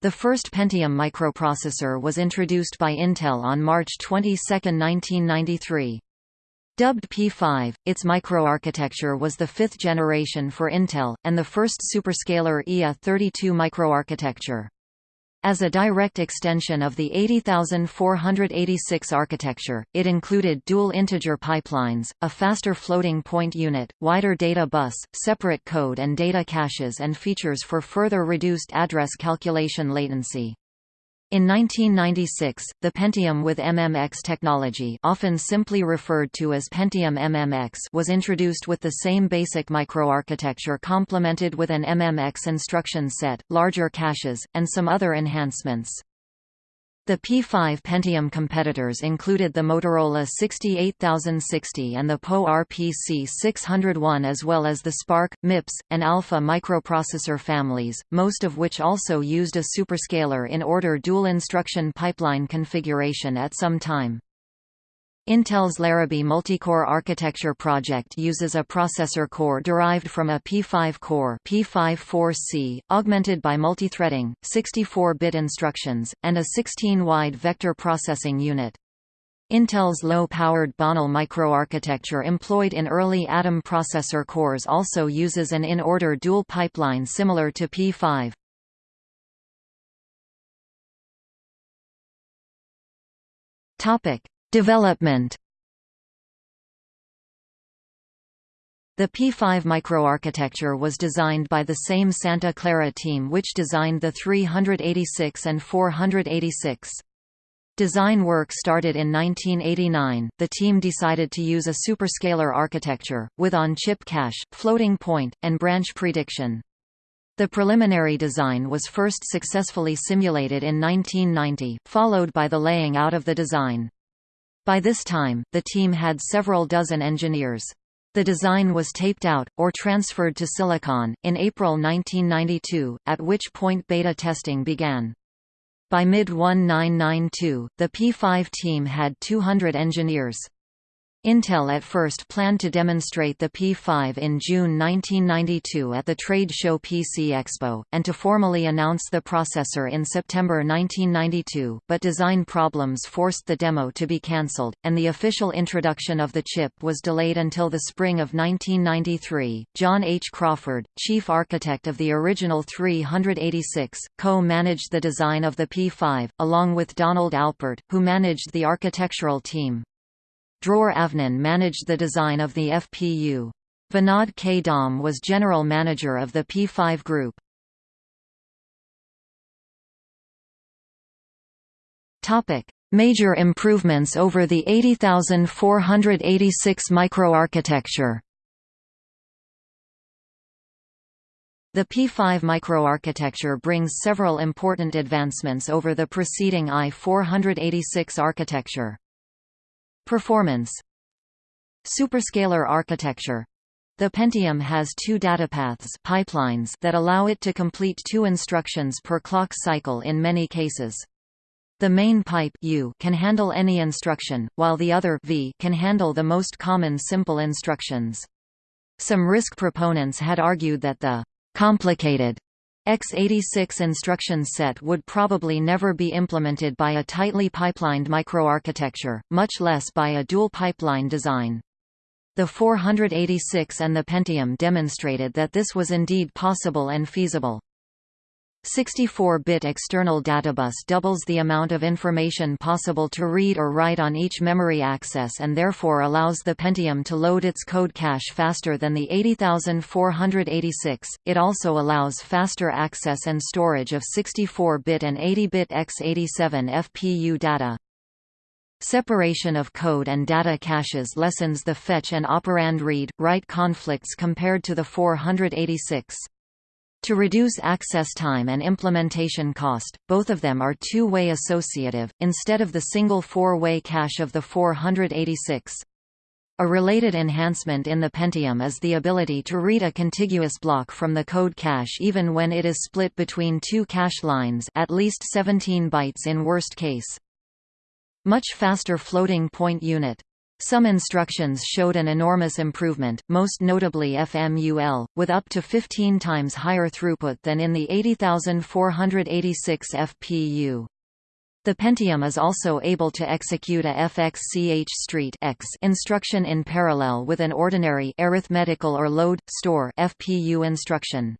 The first Pentium microprocessor was introduced by Intel on March 22, 1993. Dubbed P5, its microarchitecture was the fifth generation for Intel, and the first superscalar IA32 microarchitecture. As a direct extension of the 80486 architecture, it included dual integer pipelines, a faster floating point unit, wider data bus, separate code and data caches and features for further reduced address calculation latency. In 1996, the Pentium with MMX technology often simply referred to as Pentium MMX was introduced with the same basic microarchitecture complemented with an MMX instruction set, larger caches, and some other enhancements. The P5 Pentium competitors included the Motorola 68060 and the PowerPC 601 as well as the SPARC, MIPS, and Alpha microprocessor families, most of which also used a superscalar in order dual instruction pipeline configuration at some time. Intel's Larrabee multicore architecture project uses a processor core derived from a P5 core P5-4C, augmented by multithreading, 64-bit instructions, and a 16-wide vector processing unit. Intel's low-powered Bonnell microarchitecture employed in early Atom processor cores also uses an in-order dual pipeline similar to P5. Topic: Development The P5 microarchitecture was designed by the same Santa Clara team which designed the 386 and 486. Design work started in 1989. The team decided to use a superscalar architecture, with on-chip cache, floating point, and branch prediction. The preliminary design was first successfully simulated in 1990, followed by the laying out of the design. By this time, the team had several dozen engineers. The design was taped out, or transferred to Silicon, in April 1992, at which point beta testing began. By mid-1992, the P5 team had 200 engineers. Intel at first planned to demonstrate the P5 in June 1992 at the trade show PC Expo, and to formally announce the processor in September 1992, but design problems forced the demo to be cancelled, and the official introduction of the chip was delayed until the spring of 1993. John H. Crawford, chief architect of the original 386, co-managed the design of the P5, along with Donald Alpert, who managed the architectural team. Dror Avnon managed the design of the FPU. Vinod K. Was general manager of the P5 group. Major improvements over the 80486 microarchitecture The P5 microarchitecture brings several important advancements over the preceding i486 architecture. Performance Superscalar architecture the Pentium has two datapaths pipelines that allow it to complete two instructions per clock cycle in many cases. The main pipe U can handle any instruction, while the other V can handle the most common simple instructions. Some RISC proponents had argued that the complicated x86 instruction set would probably never be implemented by a tightly pipelined microarchitecture, much less by a dual pipeline design. The 486 and the Pentium demonstrated that this was indeed possible and feasible. 64-bit external databus doubles the amount of information possible to read or write on each memory access and therefore allows the Pentium to load its code cache faster than the 80486. It also allows faster access and storage of 64-bit and 80-bit x87 FPU data. Separation of code and data caches lessens the fetch and operand read-write conflicts compared to the 486. To reduce access time and implementation cost, both of them are two-way associative, instead of the single four-way cache of the 486. A related enhancement in the Pentium is the ability to read a contiguous block from the code cache even when it is split between two cache lines at least 17 bytes in worst case. Much faster floating point unit Some instructions showed an enormous improvement, most notably FMUL, with up to 15 times higher throughput than in the 80486 FPU. The Pentium is also able to execute a FXCH street X instruction in parallel with an ordinary arithmetical or load store FPU instruction.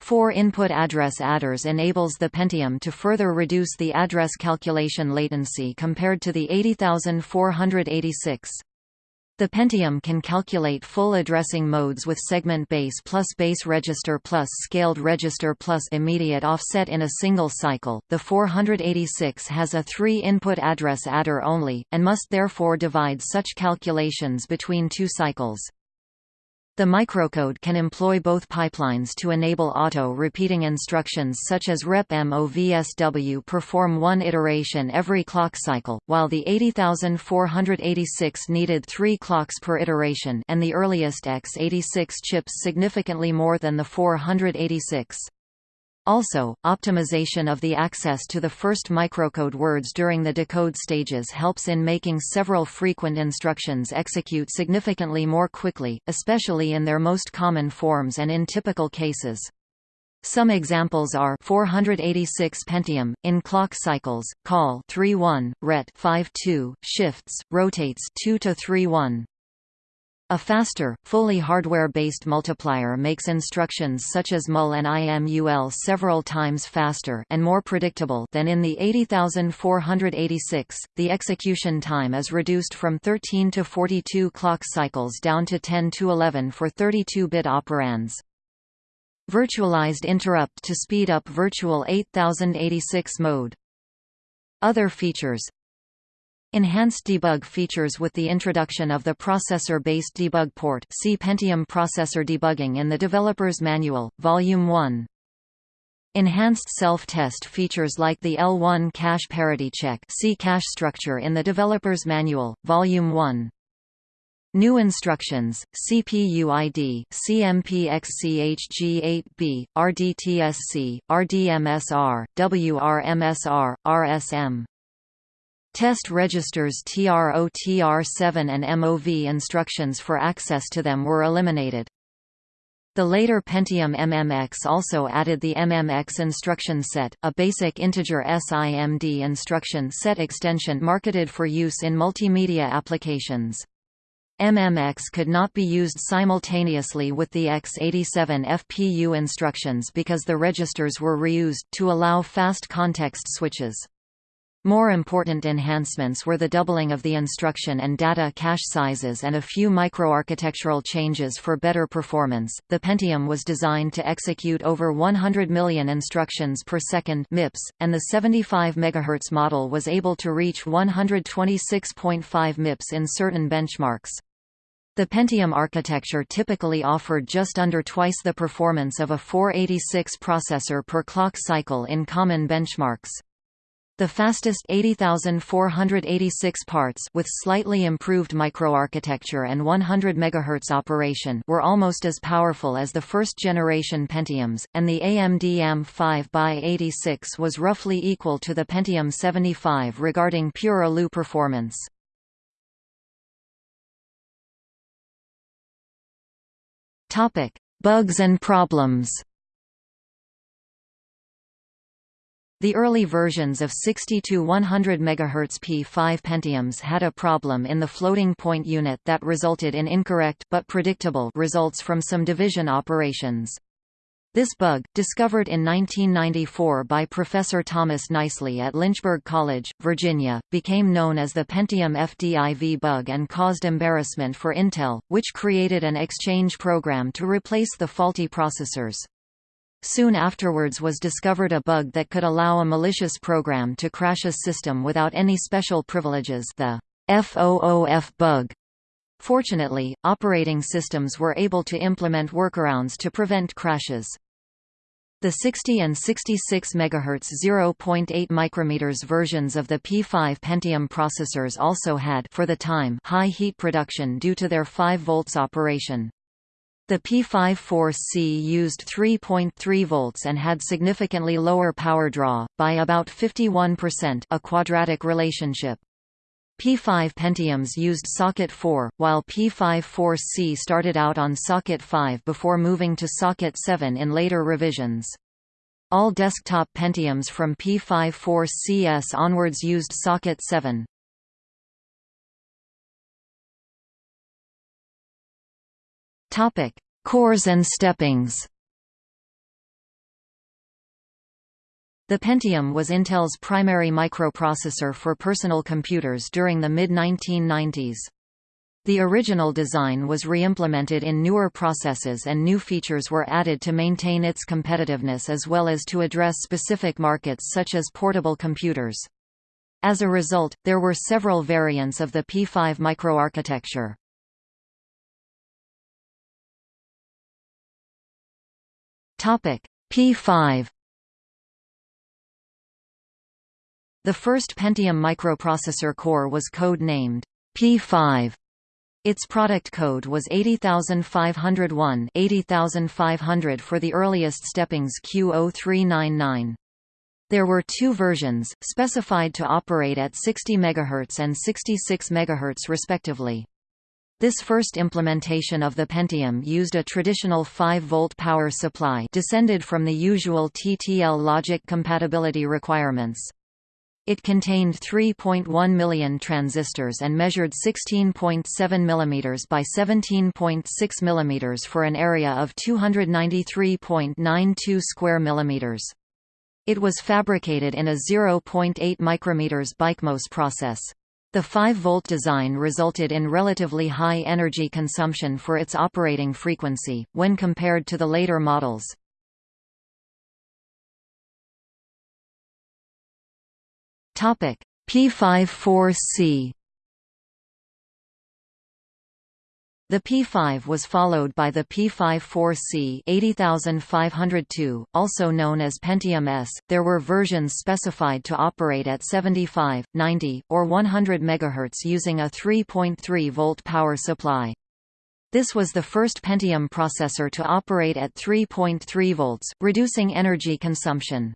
Four input address adders enables the Pentium to further reduce the address calculation latency compared to the 80486. The Pentium can calculate full addressing modes with segment base plus base register plus scaled register plus immediate offset in a single cycle. The 486 has a three-input address adder only, and must therefore divide such calculations between two cycles. The microcode can employ both pipelines to enable auto-repeating instructions such as rep movsw perform one iteration every clock cycle, while the 80486 needed three clocks per iteration and the earliest x86 chips significantly more than the 486. Also, optimization of the access to the first microcode words during the decode stages helps in making several frequent instructions execute significantly more quickly, especially in their most common forms and in typical cases. Some examples are 486 Pentium, in clock cycles, call 3-1, ret 5-2, shifts, rotates 2 to 3-1. A faster, fully hardware-based multiplier makes instructions such as mul and imul several times faster and more predictable than in the 80486. The execution time is reduced from 13 to 42 clock cycles down to 10 to 11 for 32-bit operands. Virtualized interrupt to speed up virtual 8086 mode. Other features Enhanced debug features with the introduction of the processor-based debug port see Pentium Processor Debugging in the Developer's Manual, Volume 1. Enhanced self-test features like the L1 cache parity check see cache structure in the Developer's Manual, Volume 1. New instructions, CPUID, CMPXCHG8B, RDTSC, RDMSR, WRMSR, RSM. Test registers TRO-TR7 and MOV instructions for access to them were eliminated. The later Pentium MMX also added the MMX instruction set, a basic integer SIMD instruction set extension marketed for use in multimedia applications. MMX could not be used simultaneously with the x87 FPU instructions because the registers were reused, to allow fast context switches. More important enhancements were the doubling of the instruction and data cache sizes and a few microarchitectural changes for better performance. The Pentium was designed to execute over 100 million instructions per second (MIPS), and the 75 MHz model was able to reach 126.5 MIPS in certain benchmarks. The Pentium architecture typically offered just under twice the performance of a 486 processor per clock cycle in common benchmarks. The fastest 80,486 parts with slightly improved microarchitecture and 100 MHz operation were almost as powerful as the first-generation Pentiums, and the AMD AM5x86 was roughly equal to the Pentium 75 regarding pure ALU performance. Bugs and problems The early versions of 60 to 100 MHz P5 Pentiums had a problem in the floating point unit that resulted in incorrect but predictable results from some division operations. This bug, discovered in 1994 by Professor Thomas Nicely at Lynchburg College, Virginia, became known as the Pentium FDIV bug and caused embarrassment for Intel, which created an exchange program to replace the faulty processors. Soon afterwards was discovered a bug that could allow a malicious program to crash a system without any special privileges the FOOF bug. Fortunately, operating systems were able to implement workarounds to prevent crashes. The 60 and 66 MHz 0.8 micrometers versions of the P5 Pentium processors also had for the time high heat production due to their 5 volts operation. The P54C used 3.3 volts and had significantly lower power draw, by about 51% a quadratic relationship. P5 Pentiums used socket 4, while P54C started out on socket 5 before moving to socket 7 in later revisions. All desktop Pentiums from P54CS onwards used socket 7. Topic: Cores and steppings. The Pentium was Intel's primary microprocessor for personal computers during the mid-1990s. The original design was re-implemented in newer processes and new features were added to maintain its competitiveness as well as to address specific markets such as portable computers. As a result, there were several variants of the P5 microarchitecture. P5 The first Pentium microprocessor core was code-named P5. Its product code was 80501 80500 for the earliest steppings Q0399. There were two versions, specified to operate at 60 MHz and 66 MHz respectively. This first implementation of the Pentium used a traditional 5-volt power supply descended from the usual TTL logic compatibility requirements. It contained 3.1 million transistors and measured 16.7 mm by 17.6 mm for an area of 293.92 square millimeters. It was fabricated in a 0.8 micrometers BICMOS process. The 5-volt design resulted in relatively high energy consumption for its operating frequency, when compared to the later models. P54C The P5 was followed by the P54C 80502, also known as Pentium S. There were versions specified to operate at 75, 90, or 100 MHz using a 3.3 volt power supply. This was the first Pentium processor to operate at 3.3 volts, reducing energy consumption.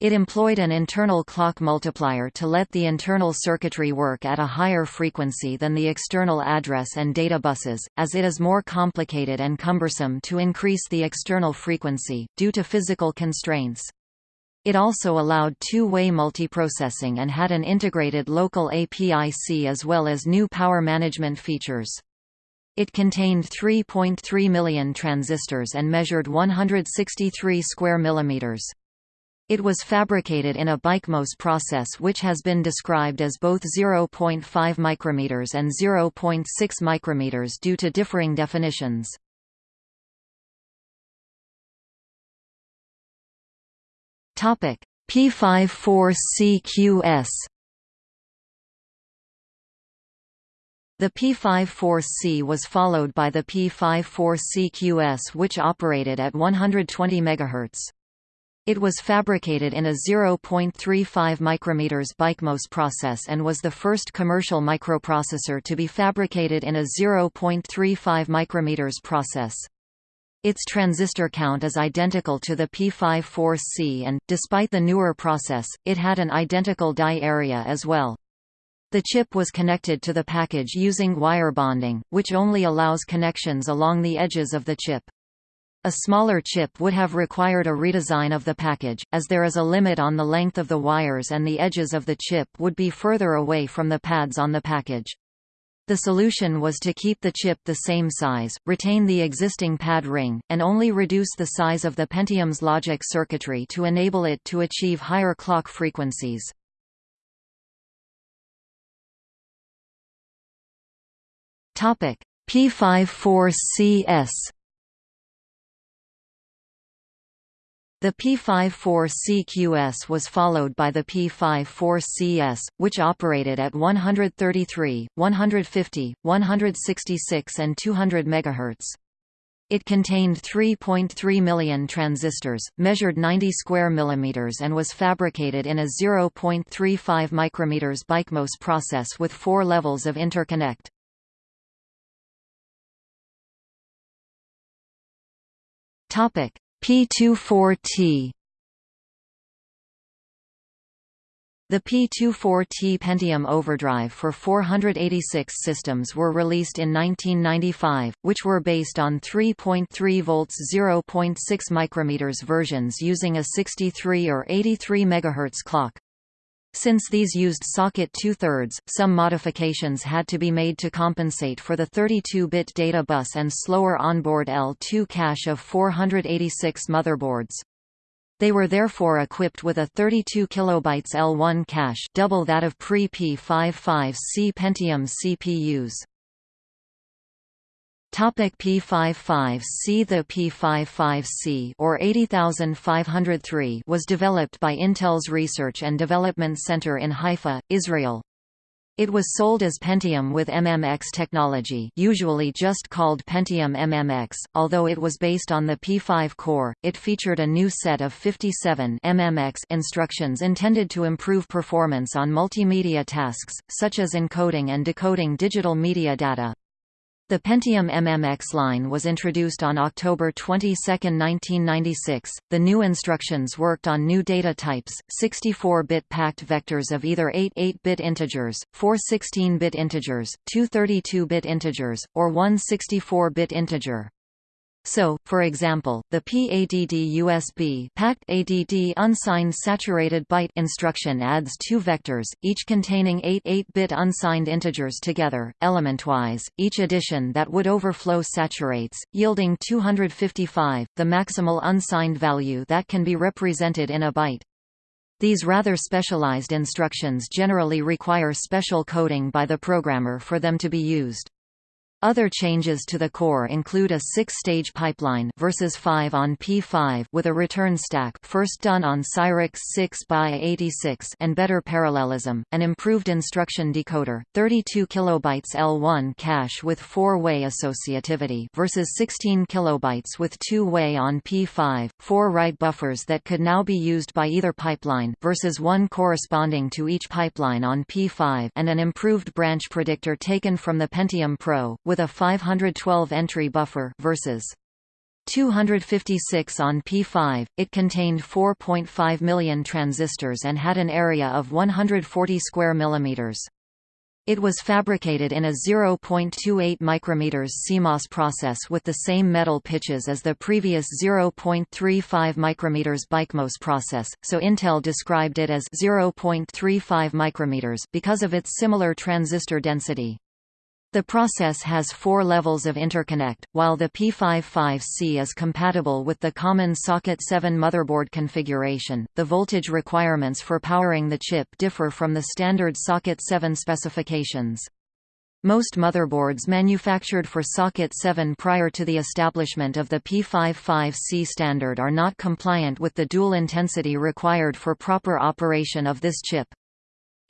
It employed an internal clock multiplier to let the internal circuitry work at a higher frequency than the external address and data buses, as it is more complicated and cumbersome to increase the external frequency, due to physical constraints. It also allowed two-way multiprocessing and had an integrated local API-C as well as new power management features. It contained 3.3 million transistors and measured 163 square millimeters. It was fabricated in a BICMOS process which has been described as both 0.5 micrometers and 0.6 micrometers due to differing definitions. Topic: P54CQS The P54C was followed by the P54CQS which operated at 120 MHz. It was fabricated in a 0.35 micrometers BICMOS process and was the first commercial microprocessor to be fabricated in a 0.35 micrometers process. Its transistor count is identical to the P54C and, despite the newer process, it had an identical die area as well. The chip was connected to the package using wire bonding, which only allows connections along the edges of the chip. A smaller chip would have required a redesign of the package, as there is a limit on the length of the wires and the edges of the chip would be further away from the pads on the package. The solution was to keep the chip the same size, retain the existing pad ring, and only reduce the size of the Pentium's logic circuitry to enable it to achieve higher clock frequencies. P54CS The P54CQS was followed by the P54CS, which operated at 133, 150, 166 and 200 MHz. It contained 3.3 million transistors, measured 90 square millimeters and was fabricated in a 0.35 micrometers BICMOS process with four levels of interconnect. Topic: P24T The P24T Pentium overdrive for 486 systems were released in 1995, which were based on 3.3 volts 0.6 micrometers versions using a 63 or 83 MHz clock. Since these used socket two-thirds, some modifications had to be made to compensate for the 32-bit data bus and slower onboard L2 cache of 486 motherboards. They were therefore equipped with a 32 kilobytes L1 cache double that of pre-P55C Pentium CPUs. Topic P55C The P55C or 80503 was developed by Intel's Research and Development Center in Haifa, Israel. It was sold as Pentium with MMX technology usually just called Pentium MMX, although it was based on the P5 core, it featured a new set of 57 MMX instructions intended to improve performance on multimedia tasks, such as encoding and decoding digital media data. The Pentium MMX line was introduced on October 22, 1996. The new instructions worked on new data types, 64-bit packed vectors of either 8 8-bit integers, 4 16-bit integers, 2 32-bit integers, or 1 64-bit integer. So, for example, the PADD USB packed ADD unsigned saturated byte instruction adds two vectors, each containing eight 8-bit unsigned integers together, elementwise, each addition that would overflow saturates, yielding 255, the maximal unsigned value that can be represented in a byte. These rather specialized instructions generally require special coding by the programmer for them to be used. Other changes to the core include a six-stage pipeline versus 5 on P5 with a return stack first done on Cyrix 6 by 86 and better parallelism, an improved instruction decoder, 32 kilobytes L1 cache with four-way associativity versus 16 kilobytes with two-way on P5, four write buffers that could now be used by either pipeline versus one corresponding to each pipeline on P5 and an improved branch predictor taken from the Pentium Pro with a 512 entry buffer versus 256 on P5. It contained 4.5 million transistors and had an area of 140 square millimeters. It was fabricated in a 0.28 micrometers CMOS process with the same metal pitches as the previous 0.35 micrometers BICMOS process, so Intel described it as 0.35 micrometers because of its similar transistor density. The process has four levels of interconnect, while the P55C is compatible with the common Socket 7 motherboard configuration. The voltage requirements for powering the chip differ from the standard Socket 7 specifications. Most motherboards manufactured for Socket 7 prior to the establishment of the P55C standard are not compliant with the dual intensity required for proper operation of this chip.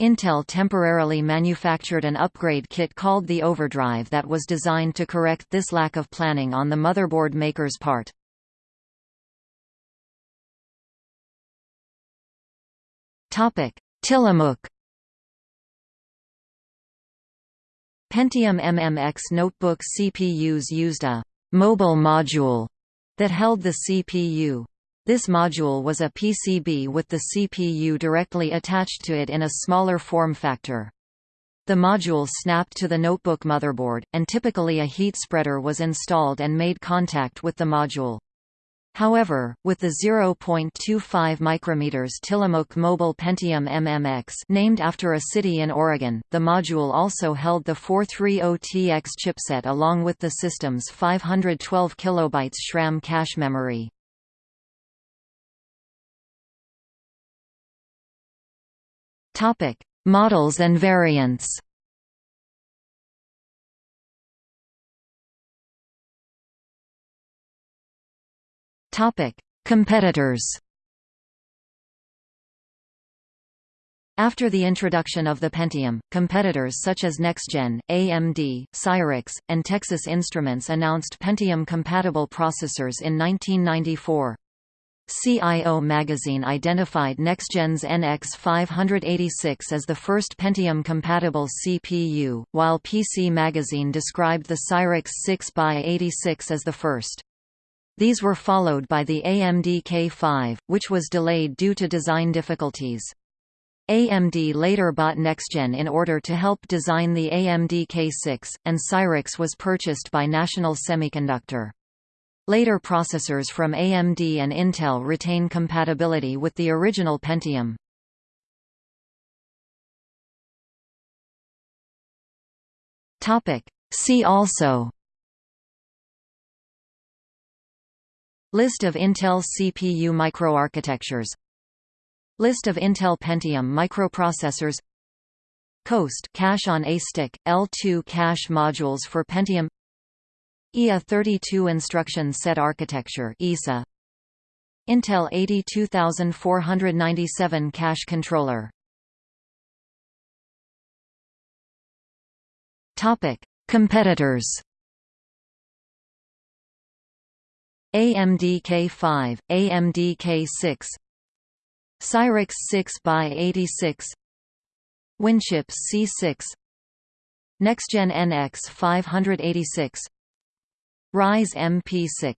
Intel temporarily manufactured an upgrade kit called the Overdrive that was designed to correct this lack of planning on the motherboard maker's part. Tillamook Pentium MMX notebook CPUs used a «mobile module» that held the CPU. This module was a PCB with the CPU directly attached to it in a smaller form factor. The module snapped to the notebook motherboard, and typically a heat spreader was installed and made contact with the module. However, with the 0.25 micrometers Tillamook Mobile Pentium MMX named after a city in Oregon, the module also held the 430TX chipset along with the system's 512 kilobytes SRAM cache memory. Topic: Models and variants. Topic: Competitors. After the introduction of the Pentium, competitors such as NexGen, AMD, Cyrix, and Texas Instruments announced Pentium-compatible processors in 1994. CIO magazine identified NexGen's NX586 as the first Pentium-compatible CPU, while PC Magazine described the Cyrix 6x86 as the first. These were followed by the AMD K5, which was delayed due to design difficulties. AMD later bought NexGen in order to help design the AMD K6, and Cyrix was purchased by National Semiconductor. Later processors from AMD and Intel retain compatibility with the original Pentium. See also List of Intel CPU microarchitectures List of Intel Pentium microprocessors Coast cache on A-stick, L2 cache modules for Pentium IA 32 instruction set architecture ISA Intel 82497 cache controller. Topic Competitors. AMD K5, AMD K6 Cyrix 6x86 Winchips C6 NexGen NX 586 Rise MP6